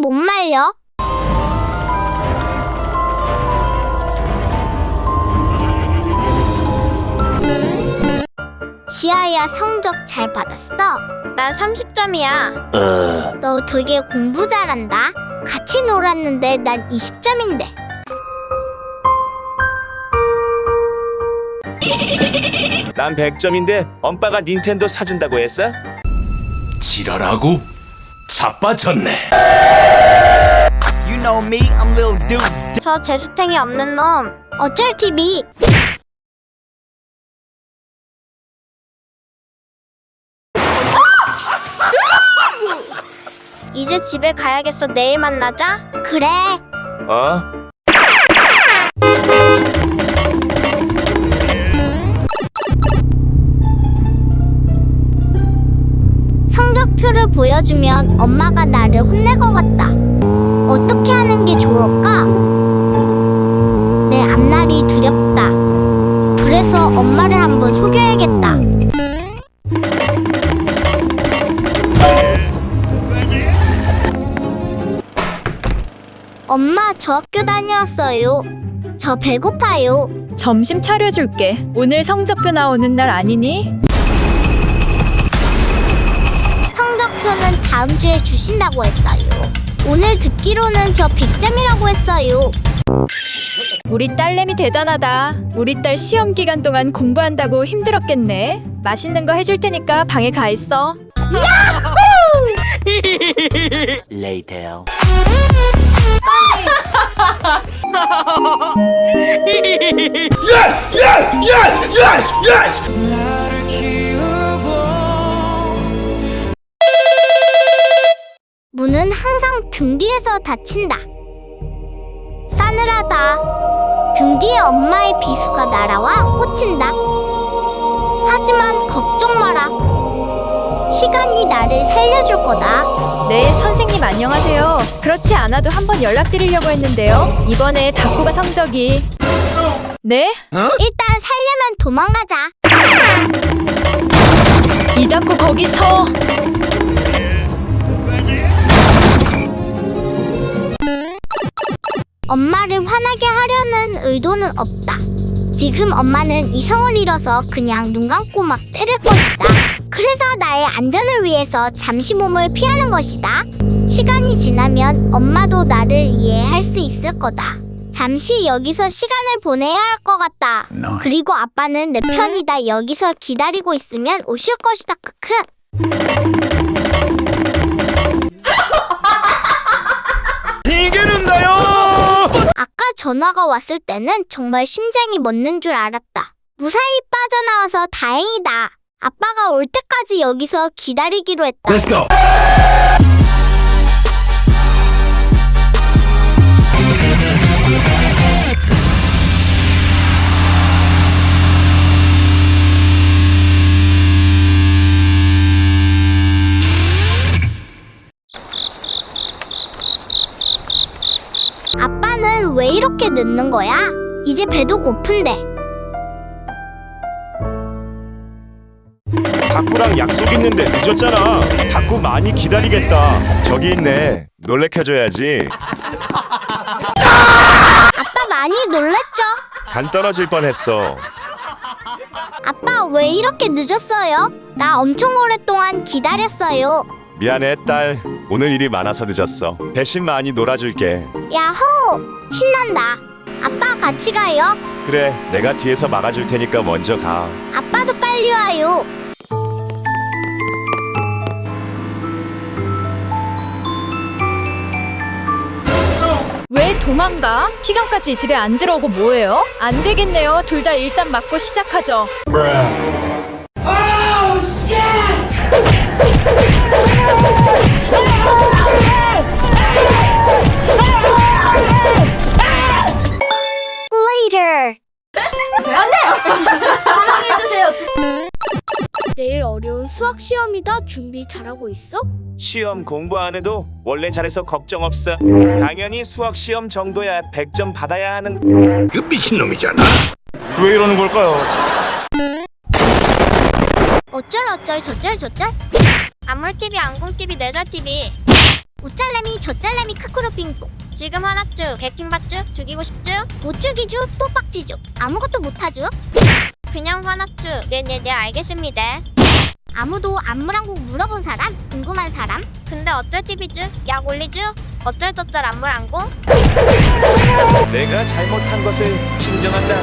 똥못 말려? 지아야 성적 잘 받았어? 나 30점이야. 너 되게 공부 잘한다. 같이 놀았는데 난 20점인데. 난 100점인데 엄빠가 닌텐도 사준다고 했어? 지랄하고 자빠졌네. You know me, I'm Lil Dude. 저 재수탱이 없는 놈. 어쩔 TV. 이제 집에 가야겠어. 내일 만나자. 그래. 어? 보여주면 엄마가 나를 혼낼 것 같다. 어떻게 하는 게 좋을까? 내 앞날이 두렵다. 그래서 엄마를 한번 속여야겠다. 엄마, 저 학교 다녀왔어요. 저 배고파요. 점심 차려줄게. 오늘 성적표 나오는 날 아니니? 다음 주에 주신다고 했어요. 오늘 듣기로는 저 100점이라고 했어요. 우리 딸내미 대단하다. 우리 딸 시험 기간 동안 공부한다고 힘들었겠네. 맛있는 거 해줄 테니까 방에 가 있어. Later. Yes, yes, yes, yes, yes. 문은 항상 등 뒤에서 닫힌다. 싸늘하다. 등 뒤에 엄마의 비수가 날아와 꽂힌다. 하지만 걱정 마라. 시간이 나를 살려줄 거다. 네, 선생님 안녕하세요. 그렇지 않아도 한번 연락드리려고 했는데요. 이번에 다쿠가 성적이 네? 일단 살려면 도망가자. 이다쿠 거기 서. 엄마를 화나게 하려는 의도는 없다. 지금 엄마는 이성을 잃어서 그냥 눈 감고 막 때릴 것이다. 그래서 나의 안전을 위해서 잠시 몸을 피하는 것이다. 시간이 지나면 엄마도 나를 이해할 수 있을 거다. 잠시 여기서 시간을 보내야 할 것 같다. 그리고 아빠는 내 편이다. 여기서 기다리고 있으면 오실 것이다. 크크. 전화가 왔을 때는 정말 심장이 멎는 줄 알았다. 무사히 빠져나와서 다행이다. 아빠가 올 때까지 여기서 기다리기로 했다. 늦는 거야? 이제 배도 고픈데. 닭구랑 약속 있는데 늦었잖아. 닭구 많이 기다리겠다. 저기 있네. 놀래켜줘야지. 아빠 많이 놀랬죠? 간 떨어질 뻔했어. 아빠 왜 이렇게 늦었어요? 나 엄청 오랫동안 기다렸어요. 미안해 딸. 오늘 일이 많아서 늦었어. 대신 많이 놀아줄게. 야호! 신난다. 아빠 같이 가요. 그래, 내가 뒤에서 막아줄 테니까 먼저 가. 아빠도 빨리 와요. 왜 도망가? 시간까지 집에 안 들어오고 뭐해요? 안 되겠네요. 둘 다 일단 맞고 시작하죠. Later. 내일 어려운 수학 시험이다. 준비 잘하고 있어? 시험 공부 안 해도 원래 잘해서 걱정 없어. 당연히 수학 시험 정도야 100점 받아야 하는 그 미친놈이잖아. 왜 이러는 걸까요? 어쩔 어쩔 저쩔 저쩔. 아물 TV, 안궁 TV, 내절 TV. 우짤래미 저짤래미 크크루빙뽕 지금 하나쭈 개킹받쭈 죽이고 싶쭈 못 죽이죠 또 빡지죠 아무것도 못하죠 그냥 화나쭈 네네네 알겠습니다 아무도 안무랑국 물어본 사람? 궁금한 사람? 근데 어쩔 TV쭈 약 올리쭈 어쩔 저쩔 안물안고 내가 잘못한 것을 인정한다.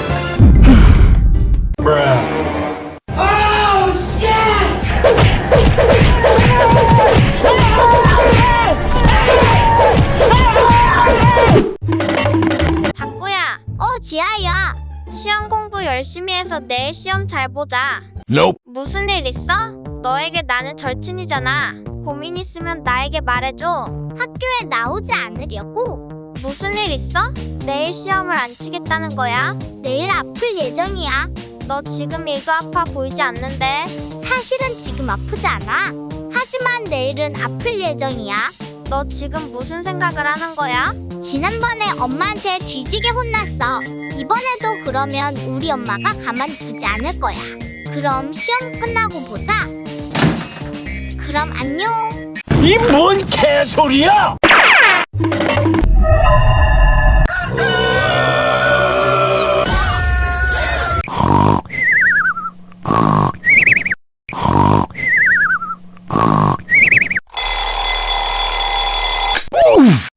어 지아야. 시험 공부 열심히 해서 내일 시험 잘 보자. Nope. 무슨 일 있어? 너에게 나는 절친이잖아. 고민 있으면 나에게 말해줘. 학교에 나오지 않으려고? 무슨 일 있어? 내일 시험을 안 치겠다는 거야? 내일 아플 예정이야. 너 지금 일도 아파 보이지 않는데 사실은 지금 아프지 않아. 하지만 내일은 아플 예정이야. 너 지금 무슨 생각을 하는 거야? 지난번에 엄마한테 뒤지게 혼났어. 이번에도 그러면 우리 엄마가 가만두지 않을 거야. 그럼 시험 끝나고 보자 그럼 안녕 이 뭔 개소리야?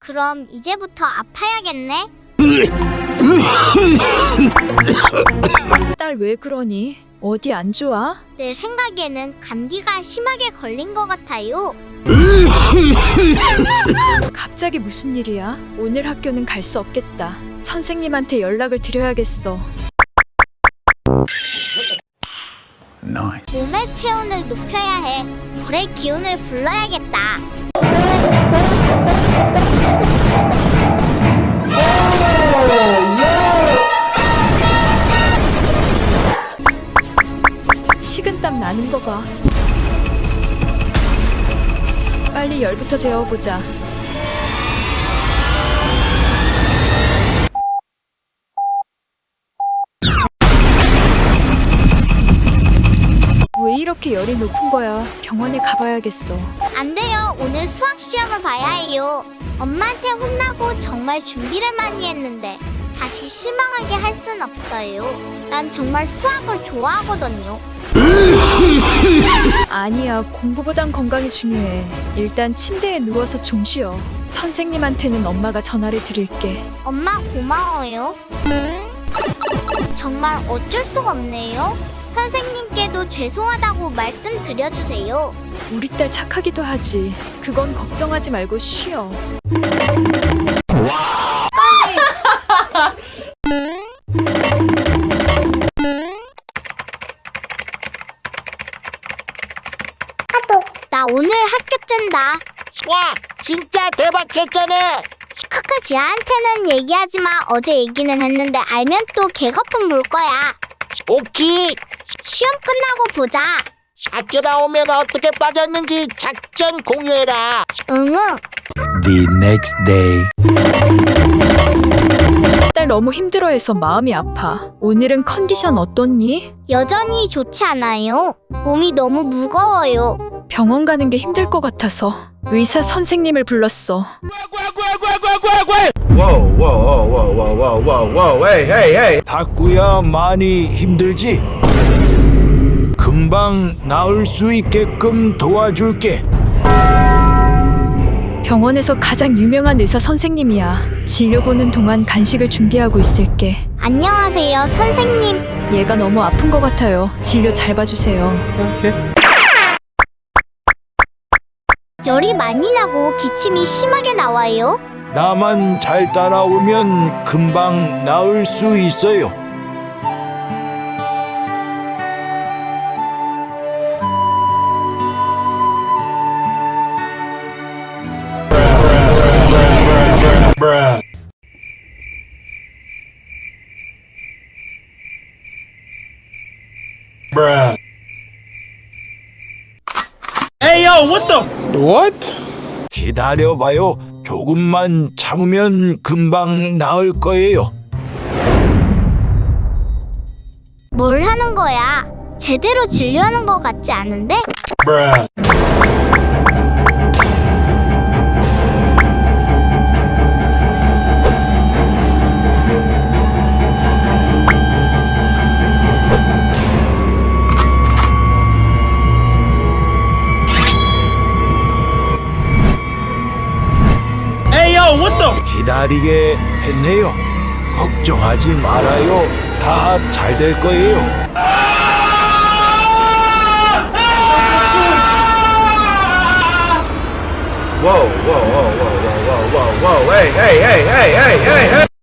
그럼 이제부터 아파야겠네 딸 왜 그러니? 어디 안 좋아? 내 생각에는 감기가 심하게 걸린 것 같아요 갑자기 무슨 일이야? 오늘 학교는 갈 수 없겠다. 선생님한테 연락을 드려야겠어. 몸의 체온을 높여야 해 불의 기운을 불러야겠다 나는 거 봐. 빨리 열부터 재워보자. 왜 이렇게 열이 높은 거야? 병원에 가봐야겠어. 안 돼요. 오늘 수학 시험을 봐야 해요. 엄마한테 혼나고 정말 준비를 많이 했는데 다시 실망하게 할 순 없어요. 난 정말 수학을 좋아하거든요. 아니야, 공부보단 건강이 중요해. 일단 침대에 누워서 좀 쉬어. 선생님한테는 엄마가 전화를 드릴게. 엄마 고마워요. 정말 어쩔 수가 없네요. 선생님께도 죄송하다고 말씀드려주세요. 우리 딸 착하기도 하지. 그건 걱정하지 말고 쉬어. 지아한테는 얘기하지 마. 어제 얘기는 했는데 알면 또 개거품 물 거야. 오키 시험 끝나고 보자. 학교 나오면 어떻게 빠졌는지 작전 공유해라 응응. The next day. 딸 너무 힘들어해서 마음이 아파. 오늘은 컨디션 어떻니? 여전히 좋지 않아요. 몸이 너무 무거워요. 병원 가는 게 힘들 것 같아서 의사 선생님을 불렀어. Whoa, whoa, whoa, whoa, whoa, whoa, whoa, whoa, hey, hey, hey. 닭구야 많이 힘들지? 금방 나을 수 있게끔 도와줄게. 병원에서 가장 유명한 의사 선생님이야. 진료 보는 동안 간식을 준비하고 있을게. 안녕하세요, 선생님. 얘가 너무 아픈 것 같아요. 진료 잘 봐주세요. 열이 많이 나고 기침이 심하게 나와요. 나만 잘 따라오면 금방 나을 수 있어요. What? 기다려봐요. 조금만 참으면 금방 나을 거예요. 뭘 하는 거야? 제대로 진료하는 것 같지 않은데? 기다리게 했네요. 걱정하지 말아요. 다 잘 될 거예요.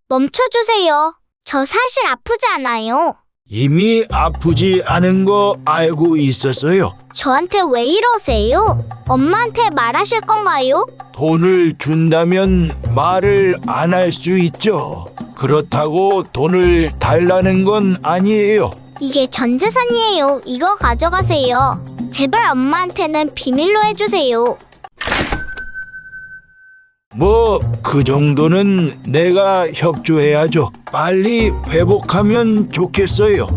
멈춰주세요. 저 사실 아프지 않아요. 이미 아프지 않은 거 알고 있었어요. 저한테 왜 이러세요? 엄마한테 말하실 건가요? 돈을 준다면 말을 안 할 수 있죠. 그렇다고 돈을 달라는 건 아니에요. 이게 전 재산이에요. 이거 가져가세요. 제발 엄마한테는 비밀로 해주세요. 뭐 그 정도는 내가 협조해야죠. 빨리 회복하면 좋겠어요.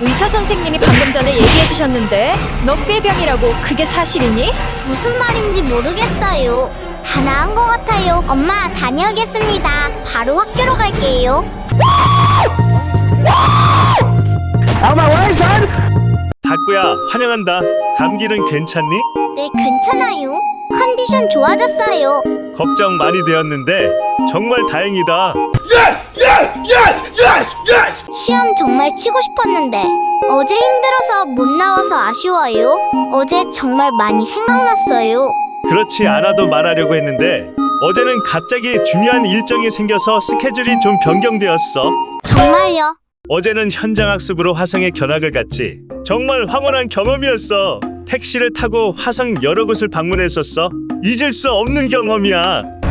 의사 선생님이 방금 전에 얘기해 주셨는데 너 꾀병이라고 그게 사실이니? 무슨 말인지 모르겠어요. 다 나은 것 같아요. 엄마 다녀오겠습니다. 바로 학교로 갈게요. 닭구야 환영한다 감기는 괜찮니? 네, 괜찮아요. 컨디션 좋아졌어요. 걱정 많이 되었는데 정말 다행이다 Yes, yes, yes, yes, yes. 시험 정말 치고 싶었는데 어제 힘들어서 못 나와서 아쉬워요. 어제 정말 많이 생각났어요. 그렇지 않아도 말하려고 했는데 어제는 갑자기 중요한 일정이 생겨서 스케줄이 좀 변경되었어 정말요. 어제는 현장 학습으로 화성에 견학을 갔지. 정말 황홀한 경험이었어. 택시를 타고 화성 여러 곳을 방문했었어. 잊을 수 없는 경험이야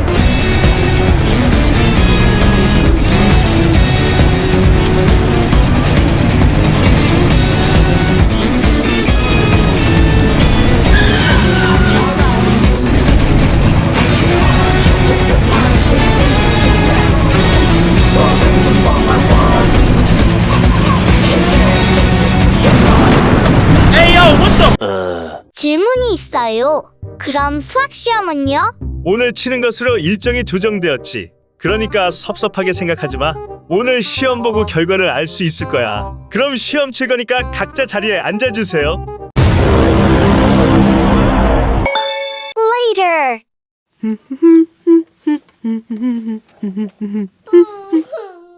그럼 수학 시험은요? 오늘 치는 것으로 일정이 조정되었지. 그러니까 섭섭하게 생각하지 마. 오늘 시험 보고 결과를 알 수 있을 거야. 그럼 시험 칠 거니까 각자 자리에 앉아주세요. Later.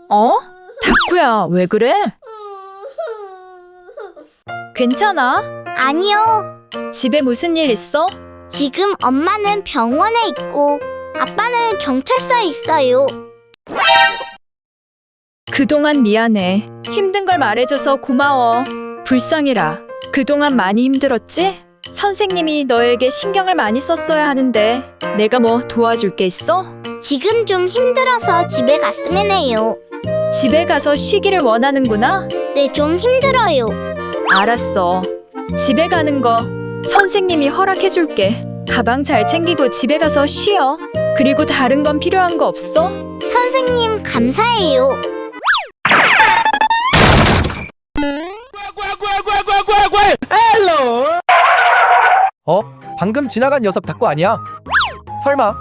어? 닭구야 왜 그래? 괜찮아? 아니요. 집에 무슨 일 있어? 지금 엄마는 병원에 있고 아빠는 경찰서에 있어요. 그동안 미안해. 힘든 걸 말해줘서 고마워. 불쌍해라. 그동안 많이 힘들었지? 선생님이 너에게 신경을 많이 썼어야 하는데 내가 뭐 도와줄 게 있어? 지금 좀 힘들어서 집에 갔으면 해요. 집에 가서 쉬기를 원하는구나? 네, 좀 힘들어요. 알았어. 집에 가는 거 선생님이 허락해줄게. 가방 잘 챙기고 집에 가서 쉬어. 그리고 다른 건 필요한 거 없어? 선생님, 감사해요. 어? 방금 지나간 녀석 닭구 아니야? 설마?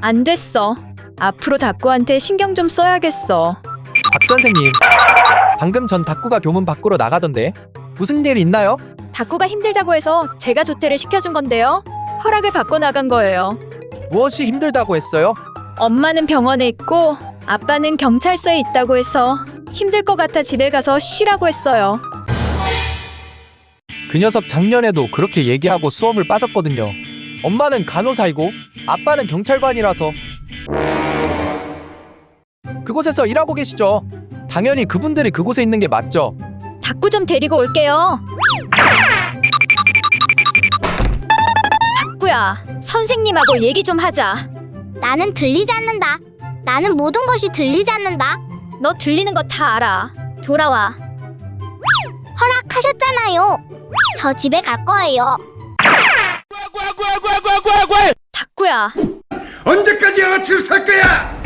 안 됐어. 앞으로 닭구한테 신경 좀 써야겠어. 박 선생님 방금 전 닭구가 교문 밖으로 나가던데 무슨 일 있나요? 닭구가 힘들다고 해서 제가 조퇴를 시켜준 건데요. 허락을 받고 나간 거예요. 무엇이 힘들다고 했어요? 엄마는 병원에 있고 아빠는 경찰서에 있다고 해서 힘들 것 같아 집에 가서 쉬라고 했어요. 그 녀석 작년에도 그렇게 얘기하고 수업을 빠졌거든요 엄마는 간호사이고 아빠는 경찰관이라서 그곳에서 일하고 계시죠 당연히 그분들이 그곳에 있는 게 맞죠 닭구 좀 데리고 올게요. 닭구야, 선생님하고 얘기 좀 하자. 나는 들리지 않는다. 나는 모든 것이 들리지 않는다. 너 들리는 거 다 알아. 돌아와. 허락하셨잖아요. 저 집에 갈 거예요. 닭구야, 언제까지 아치를 살 거야?